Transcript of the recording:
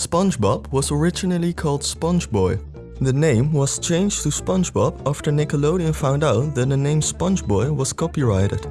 SpongeBob was originally called SpongeBoy. The name was changed to SpongeBob after Nickelodeon found out that the name SpongeBoy was copyrighted.